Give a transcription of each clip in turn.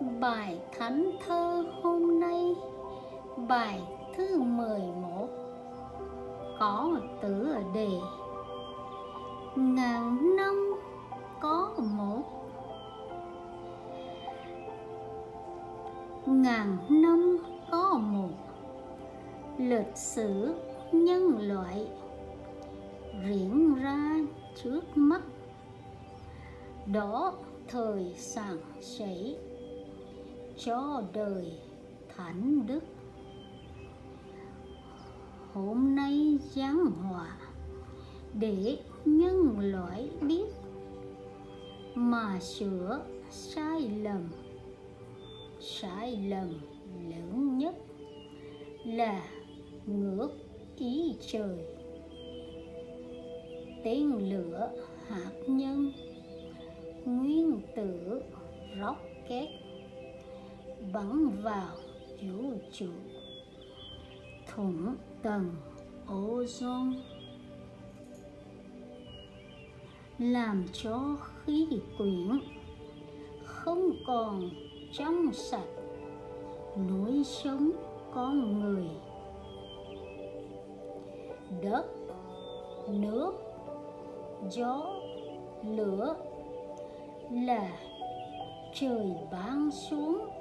Bài thánh thơ hôm nay, Bài thứ 11 Có tựa đề. Ngàn năm có một. Ngàn năm có một. Lịch sử, nhân loại. Diễn ra trước mắt. Đó, thời sản sảy cho đời thánh đức. Hôm nay giáng hòa để nhân loại biết mà sửa sai lầm. Sai lầm lớn nhất là ngược ý trời. Tên lửa hạt nhân nguyên tử rocket bắn vào vũ trụ thủng tầng ozone. Làm cho khí quyển không còn trong sạch. Nuôi sống con người. Đất, nước, gió, lửa là trời ban xuống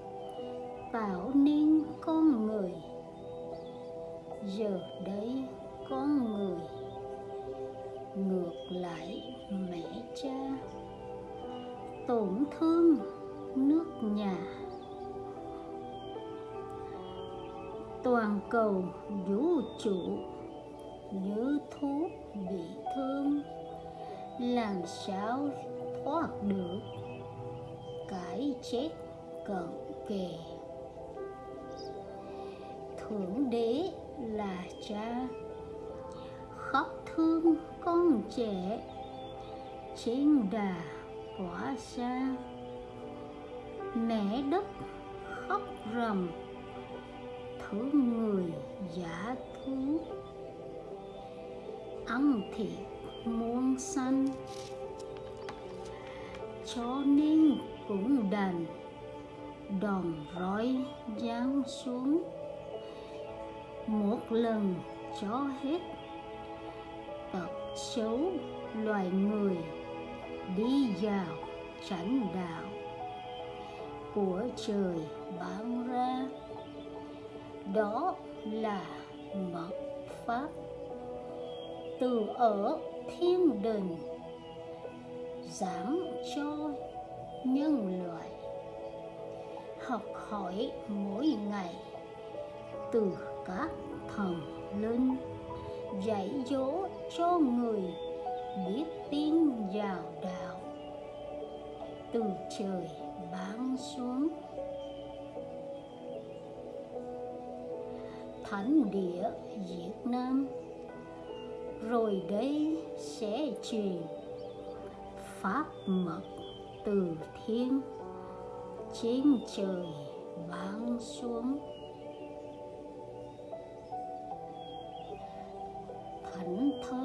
tạo nên con người. Giờ đây con người. Ngược lại, mẹ cha. Tổn thương nước nhà. Toàn cầu vũ trụ như thuốc bị thương. Làm sao thoát được? Cái chết cận kề thượng đế là cha. Khóc thương con trẻ, trên đà quả xa mẹ đất khóc rầm, thương người giả thú. Ăn thịt muôn xanh, cho nên cũng đành đòn roi giáng xuống một lần cho hết. Tật xấu loài người đi vào chánh đạo của trời ban ra. Đó là mật pháp. Từ ở thiên đình giảng cho nhân loại. Học hỏi mỗi ngày từ các thần linh, dạy dỗ cho người biết tin vào đạo. Từ trời ban xuống, thánh địa Việt Nam. Rồi đây sẽ truyền pháp mật từ thiên trên trời ban xuống. 嗯他